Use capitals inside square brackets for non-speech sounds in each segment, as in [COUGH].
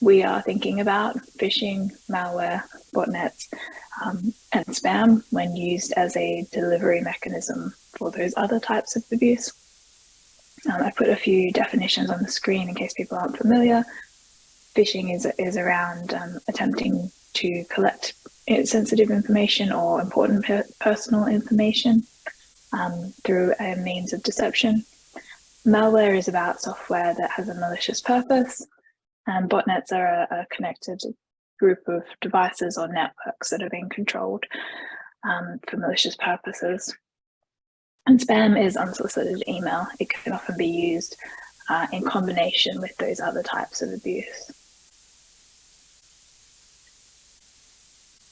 we are thinking about phishing, malware, botnets, um, and spam when used as a delivery mechanism for those other types of abuse. Um, I put a few definitions on the screen in case people aren't familiar. Phishing is, is around um, attempting to collect sensitive information or important per personal information um, through a means of deception. Malware is about software that has a malicious purpose, and botnets are a, a connected group of devices or networks that are being controlled um, for malicious purposes. And spam is unsolicited email. It can often be used uh, in combination with those other types of abuse.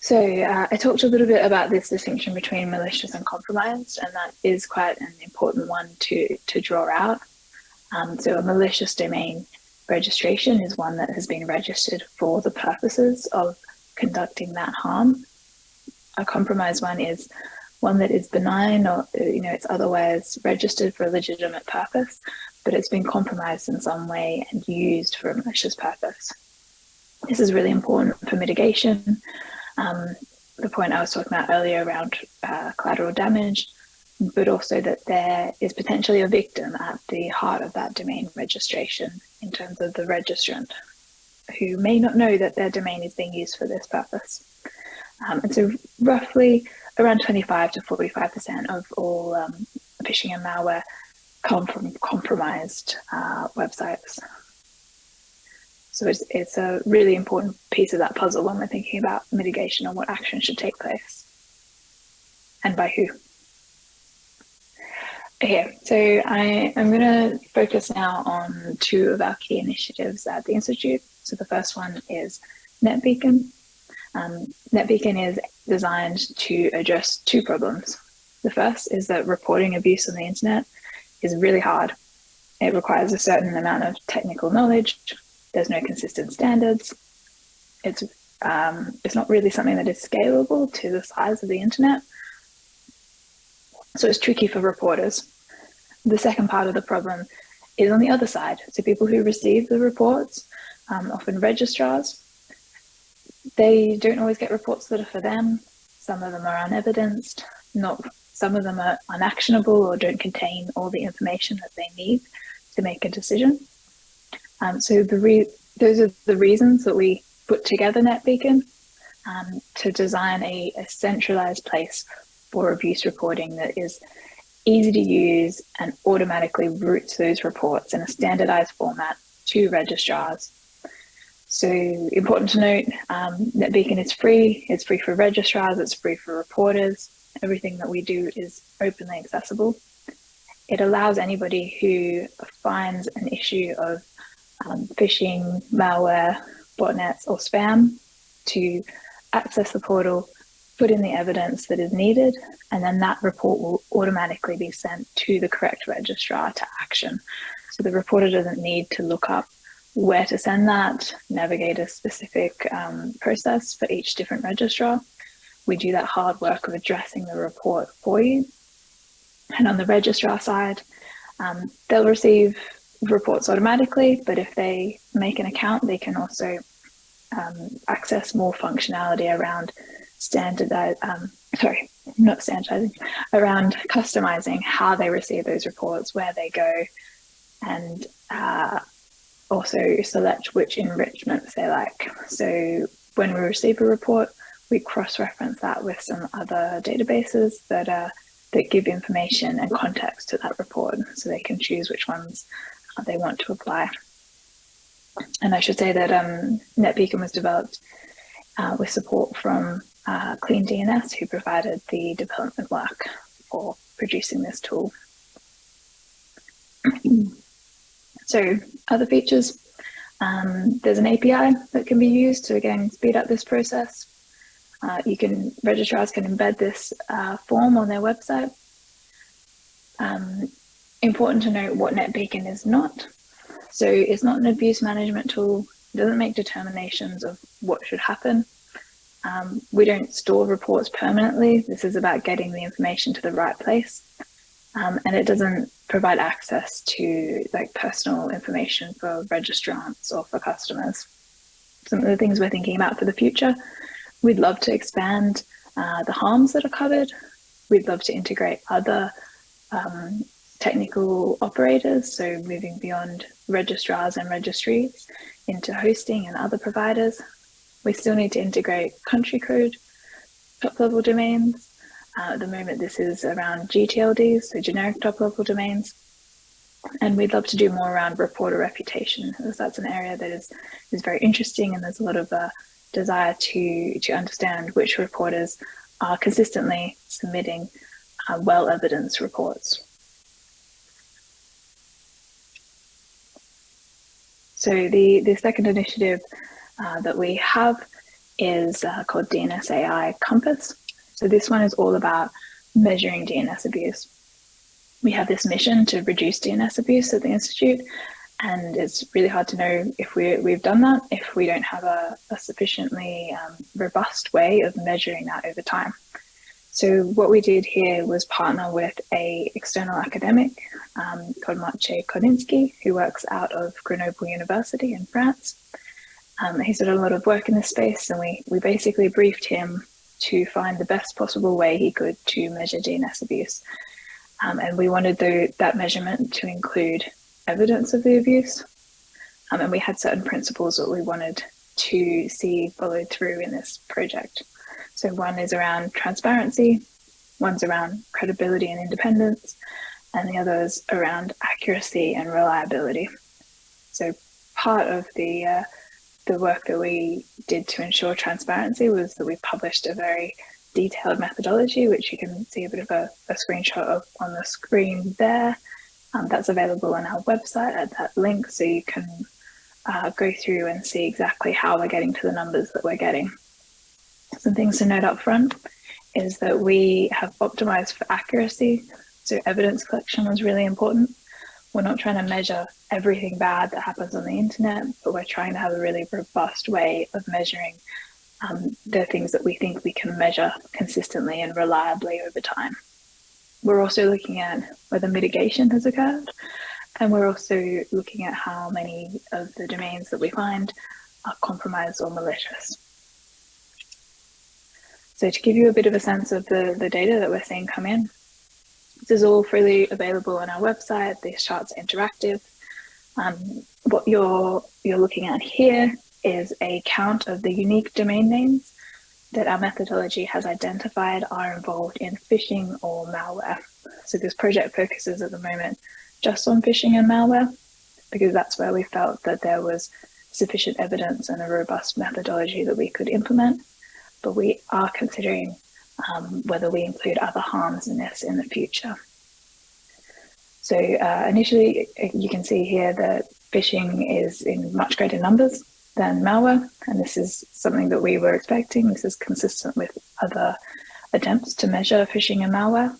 So uh, I talked a little bit about this distinction between malicious and compromised, and that is quite an important one to, to draw out. Um, so a malicious domain registration is one that has been registered for the purposes of conducting that harm. A compromised one is one that is benign or you know it's otherwise registered for a legitimate purpose, but it's been compromised in some way and used for a malicious purpose. This is really important for mitigation um, the point I was talking about earlier around uh, collateral damage, but also that there is potentially a victim at the heart of that domain registration in terms of the registrant who may not know that their domain is being used for this purpose. Um, and so roughly around 25 to 45% of all um, phishing and malware come from compromised uh, websites. So it's, it's a really important piece of that puzzle when we're thinking about mitigation and what action should take place and by who. Okay, so I am going to focus now on two of our key initiatives at the Institute. So the first one is NetBeacon. Um, NetBeacon is designed to address two problems. The first is that reporting abuse on the internet is really hard. It requires a certain amount of technical knowledge, there's no consistent standards. It's, um, it's not really something that is scalable to the size of the internet. So it's tricky for reporters. The second part of the problem is on the other side. So people who receive the reports, um, often registrars, they don't always get reports that are for them. Some of them are unevidenced, not some of them are unactionable or don't contain all the information that they need to make a decision. Um, so the those are the reasons that we put together NetBeacon um, to design a, a centralized place for abuse reporting that is easy to use and automatically routes those reports in a standardized format to registrars. So important to note, um, NetBeacon is free, it's free for registrars, it's free for reporters. Everything that we do is openly accessible. It allows anybody who finds an issue of um, phishing, malware, botnets or spam to access the portal, put in the evidence that is needed, and then that report will automatically be sent to the correct registrar to action. So the reporter doesn't need to look up where to send that, navigate a specific um, process for each different registrar. We do that hard work of addressing the report for you. And on the registrar side, um, they'll receive reports automatically, but if they make an account, they can also um, access more functionality around standardize, um, sorry, not standardizing, around customizing how they receive those reports, where they go, and uh, also select which enrichments they like. So when we receive a report, we cross-reference that with some other databases that are that give information and context to that report so they can choose which ones they want to apply. And I should say that um, NetBeacon was developed uh, with support from uh, CleanDNS, who provided the development work for producing this tool. [CLEARS THROAT] so other features, um, there's an API that can be used to again speed up this process. Uh, you can, registrars can embed this uh, form on their website. Um, important to note what NetBeacon is not. So it's not an abuse management tool, it doesn't make determinations of what should happen. Um, we don't store reports permanently. This is about getting the information to the right place. Um, and it doesn't provide access to like personal information for registrants or for customers. some of the things we're thinking about for the future. We'd love to expand uh, the harms that are covered. We'd love to integrate other um, technical operators, so moving beyond registrars and registries into hosting and other providers. We still need to integrate country code top level domains. Uh, at the moment, this is around GTLDs, so generic top level domains. And we'd love to do more around reporter reputation, as that's an area that is, is very interesting and there's a lot of uh, desire to, to understand which reporters are consistently submitting uh, well-evidenced reports. So the, the second initiative uh, that we have is uh, called DNSAI Compass. So this one is all about measuring DNS abuse. We have this mission to reduce DNS abuse at the Institute, and it's really hard to know if we, we've done that if we don't have a, a sufficiently um, robust way of measuring that over time. So what we did here was partner with a external academic um, called Maciej Korczyński, who works out of Grenoble University in France. Um, he's done a lot of work in this space and we, we basically briefed him to find the best possible way he could to measure DNS abuse. Um, and we wanted the, that measurement to include evidence of the abuse. Um, and we had certain principles that we wanted to see followed through in this project. So one is around transparency, one's around credibility and independence, and the other is around accuracy and reliability. So part of the uh, the work that we did to ensure transparency was that we published a very detailed methodology, which you can see a bit of a, a screenshot of on the screen there. Um, that's available on our website at that link, so you can uh, go through and see exactly how we're getting to the numbers that we're getting. Some things to note up front is that we have optimized for accuracy. So evidence collection was really important. We're not trying to measure everything bad that happens on the internet, but we're trying to have a really robust way of measuring um, the things that we think we can measure consistently and reliably over time. We're also looking at whether mitigation has occurred, and we're also looking at how many of the domains that we find are compromised or malicious. So to give you a bit of a sense of the, the data that we're seeing come in, this is all freely available on our website. These charts are interactive. Um, what you're, you're looking at here is a count of the unique domain names that our methodology has identified are involved in phishing or malware. So this project focuses at the moment just on phishing and malware because that's where we felt that there was sufficient evidence and a robust methodology that we could implement but we are considering um, whether we include other harms in this in the future. So uh, initially, you can see here that phishing is in much greater numbers than malware, and this is something that we were expecting. This is consistent with other attempts to measure phishing and malware.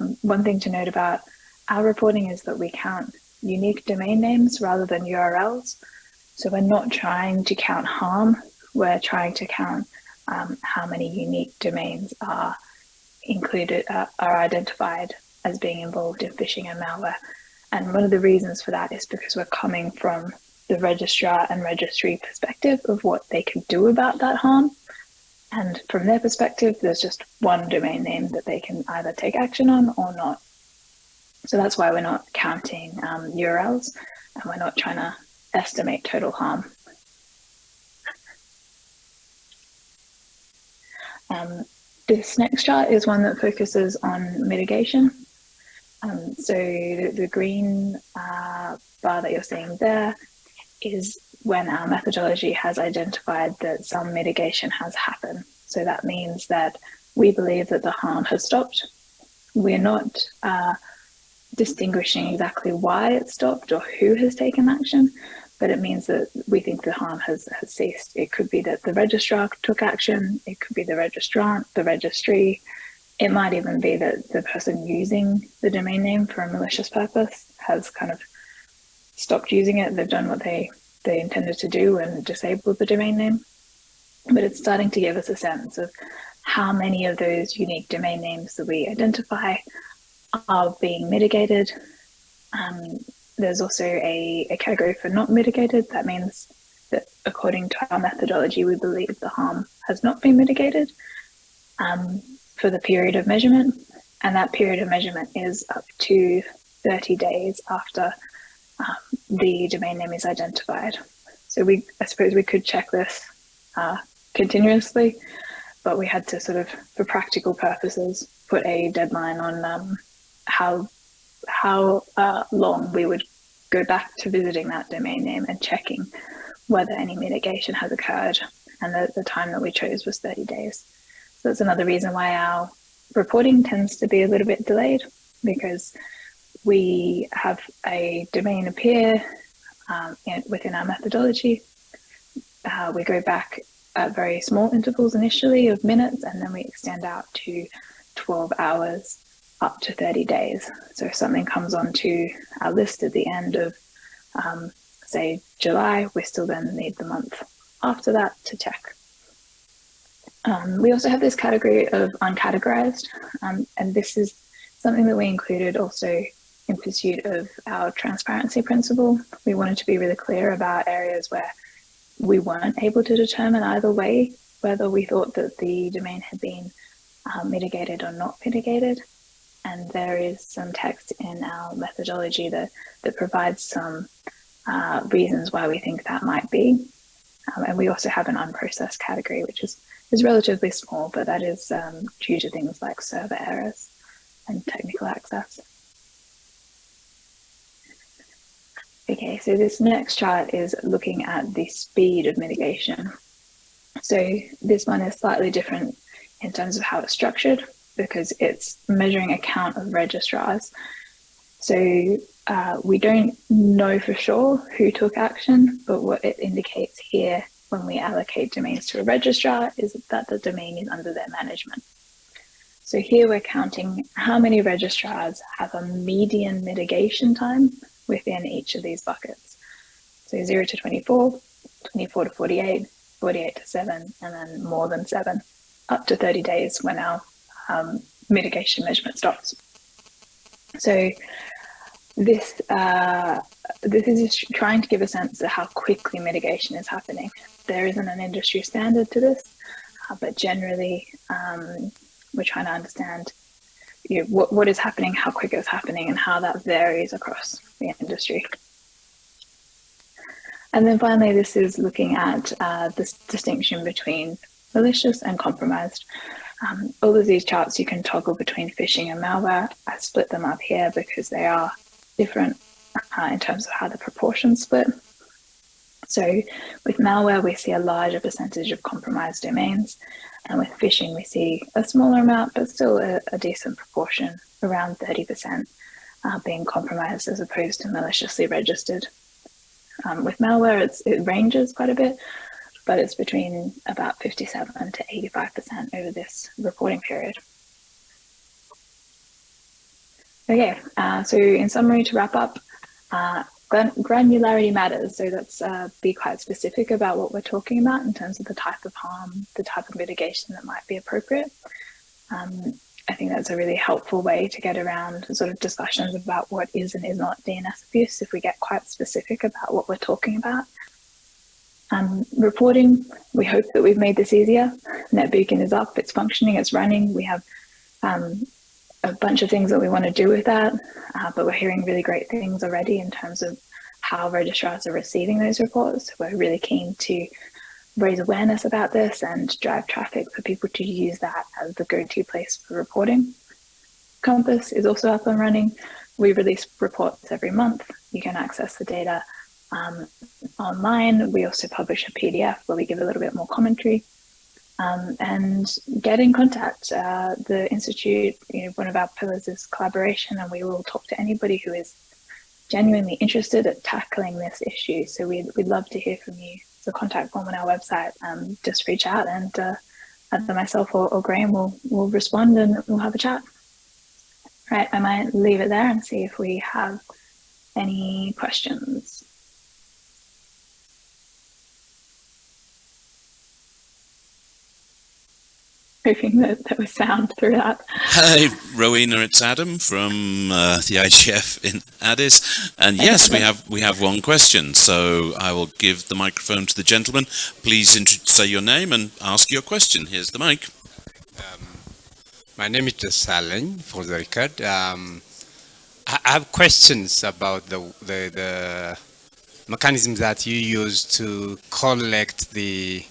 Um, one thing to note about our reporting is that we count unique domain names rather than URLs. So we're not trying to count harm, we're trying to count um, how many unique domains are included, uh, are identified as being involved in phishing and malware. And one of the reasons for that is because we're coming from the registrar and registry perspective of what they can do about that harm. And from their perspective, there's just one domain name that they can either take action on or not. So that's why we're not counting um, URLs and we're not trying to estimate total harm. Um, this next chart is one that focuses on mitigation. Um, so the, the green uh, bar that you're seeing there is when our methodology has identified that some mitigation has happened. So that means that we believe that the harm has stopped. We're not uh, distinguishing exactly why it stopped or who has taken action, but it means that we think the harm has, has ceased. It could be that the registrar took action, it could be the registrant, the registry, it might even be that the person using the domain name for a malicious purpose has kind of stopped using it, they've done what they, they intended to do and disabled the domain name. But it's starting to give us a sense of how many of those unique domain names that we identify are being mitigated, um, there's also a, a category for not mitigated. That means that according to our methodology, we believe the harm has not been mitigated um, for the period of measurement. And that period of measurement is up to 30 days after um, the domain name is identified. So we, I suppose we could check this uh, continuously, but we had to sort of, for practical purposes, put a deadline on um, how how uh, long we would go back to visiting that domain name and checking whether any mitigation has occurred. And the, the time that we chose was 30 days. So that's another reason why our reporting tends to be a little bit delayed because we have a domain appear um, in, within our methodology. Uh, we go back at very small intervals initially of minutes and then we extend out to 12 hours up to 30 days. So if something comes onto our list at the end of, um, say, July, we still then need the month after that to check. Um, we also have this category of uncategorized, um, and this is something that we included also in pursuit of our transparency principle. We wanted to be really clear about areas where we weren't able to determine either way whether we thought that the domain had been uh, mitigated or not mitigated and there is some text in our methodology that, that provides some uh, reasons why we think that might be. Um, and we also have an unprocessed category, which is, is relatively small, but that is um, due to things like server errors and technical access. Okay, so this next chart is looking at the speed of mitigation. So this one is slightly different in terms of how it's structured because it's measuring a count of registrars. So uh, we don't know for sure who took action, but what it indicates here when we allocate domains to a registrar is that the domain is under their management. So here we're counting how many registrars have a median mitigation time within each of these buckets. So 0 to 24, 24 to 48, 48 to 7, and then more than 7, up to 30 days when our um, mitigation measurement stops. So this uh, this is just trying to give a sense of how quickly mitigation is happening. There isn't an industry standard to this, uh, but generally um, we're trying to understand you know, what, what is happening, how quick it's happening, and how that varies across the industry. And then finally, this is looking at uh, this distinction between malicious and compromised. Um, all of these charts you can toggle between phishing and malware. I split them up here because they are different uh, in terms of how the proportions split. So with malware, we see a larger percentage of compromised domains. And with phishing, we see a smaller amount, but still a, a decent proportion, around 30% uh, being compromised as opposed to maliciously registered. Um, with malware, it ranges quite a bit, but it's between about 57 to 85% over this reporting period. Okay, uh, so in summary, to wrap up, uh, granularity matters. So let's uh, be quite specific about what we're talking about in terms of the type of harm, the type of mitigation that might be appropriate. Um, I think that's a really helpful way to get around sort of discussions about what is and is not DNS abuse if we get quite specific about what we're talking about um, reporting. We hope that we've made this easier. NetBeacon is up, it's functioning, it's running. We have um, a bunch of things that we want to do with that, uh, but we're hearing really great things already in terms of how registrars are receiving those reports. We're really keen to raise awareness about this and drive traffic for people to use that as the go-to place for reporting. Compass is also up and running. We release reports every month. You can access the data um, online. We also publish a PDF where we give a little bit more commentary. Um, and get in contact. Uh, the Institute, you know, one of our pillars is collaboration and we will talk to anybody who is genuinely interested at tackling this issue. So we'd, we'd love to hear from you. The contact form on our website, um, just reach out and uh, either myself or, or Graham will, will respond and we'll have a chat. Right, I might leave it there and see if we have any questions. Hoping that there was sound through that. Hi, Rowena, it's Adam from uh, the IGF in Addis. And yes, we have we have one question. So I will give the microphone to the gentleman. Please say your name and ask your question. Here's the mic. Um, my name is Saleng, for the record. Um, I have questions about the, the, the mechanisms that you use to collect the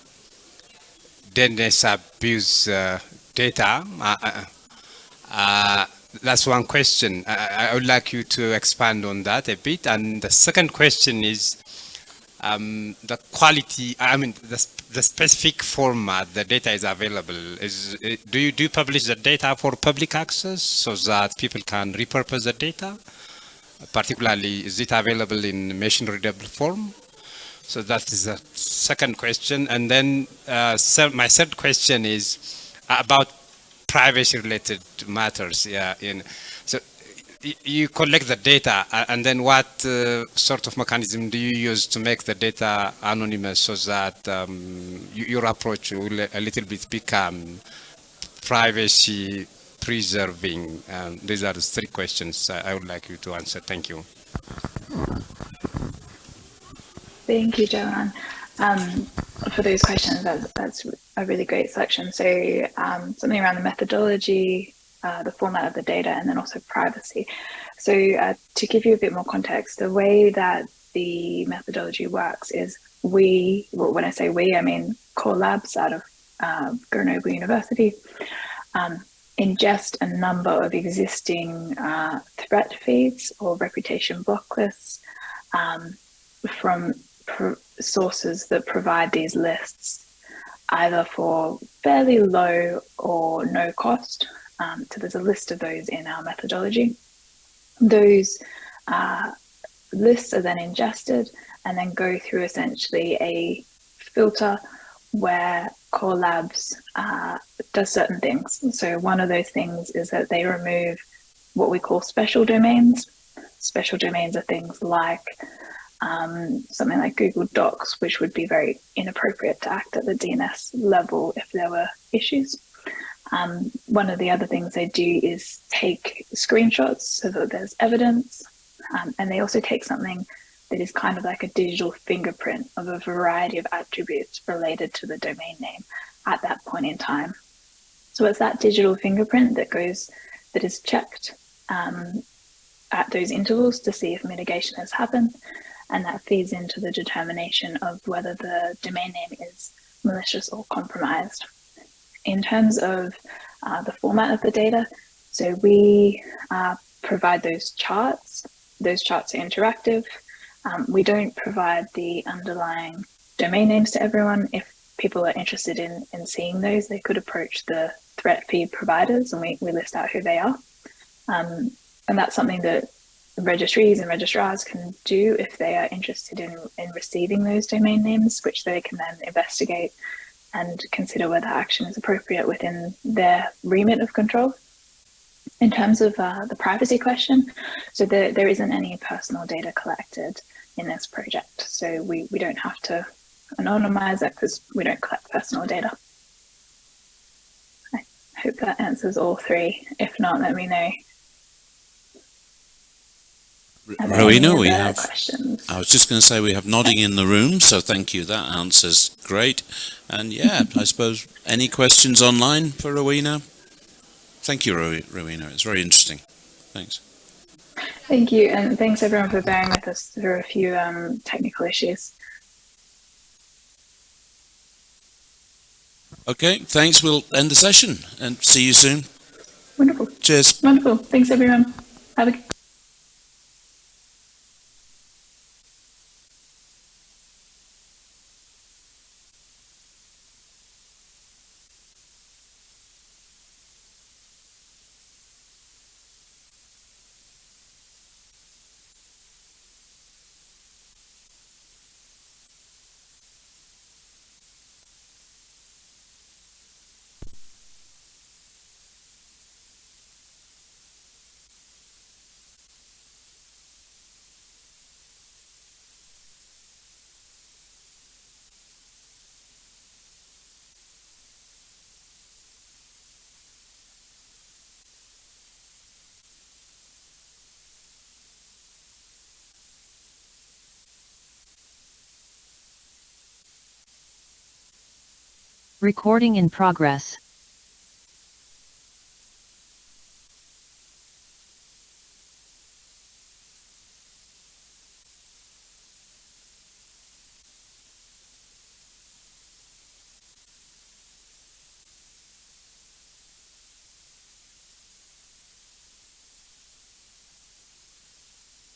DNS abuse uh, data. Uh, uh, uh, that's one question. I, I, would like you to expand on that a bit. And the second question is um, the quality, I mean, the, the specific format the data is available. Is Do you do publish the data for public access so that people can repurpose the data? Particularly, is it available in machine readable form? So that is the second question. And then uh, my third question is about privacy related matters. Yeah. In, so you collect the data uh, and then what uh, sort of mechanism do you use to make the data anonymous so that um, your approach will a little bit become privacy preserving? Um, these are the three questions I would like you to answer. Thank you. Thank you, Joanne, um, for those questions. That's, that's a really great selection. So um, something around the methodology, uh, the format of the data, and then also privacy. So uh, to give you a bit more context, the way that the methodology works is we, well, when I say we, I mean KOR Labs out of uh, Grenoble University, um, ingest a number of existing uh, threat feeds or reputation blocklists um, from sources that provide these lists either for fairly low or no cost. Um, so there's a list of those in our methodology. Those uh, lists are then ingested and then go through essentially a filter where KOR Labs uh, does certain things. So one of those things is that they remove what we call special domains. Special domains are things like um, something like Google Docs, which would be very inappropriate to act at the DNS level if there were issues. Um, one of the other things they do is take screenshots so that there's evidence. Um, and they also take something that is kind of like a digital fingerprint of a variety of attributes related to the domain name at that point in time. So it's that digital fingerprint that goes, that is checked um, at those intervals to see if mitigation has happened and that feeds into the determination of whether the domain name is malicious or compromised. In terms of uh, the format of the data, so we uh, provide those charts. Those charts are interactive. Um, we don't provide the underlying domain names to everyone. If people are interested in, in seeing those, they could approach the threat feed providers and we, we list out who they are. Um, and that's something that registries and registrars can do if they are interested in, in receiving those domain names, which they can then investigate and consider whether action is appropriate within their remit of control. In terms of uh, the privacy question, so there, there isn't any personal data collected in this project. So we, we don't have to anonymize it because we don't collect personal data. I hope that answers all three. If not, let me know Rowena, we have, questions? I was just going to say we have nodding in the room, so thank you. That answer's great. And yeah, I suppose any questions online for Rowena? Thank you, Rowena. It's very interesting. Thanks. Thank you. And thanks everyone for bearing with us through a few um, technical issues. Okay, thanks. We'll end the session and see you soon. Wonderful. Cheers. Wonderful. Thanks everyone. Have a Recording in progress.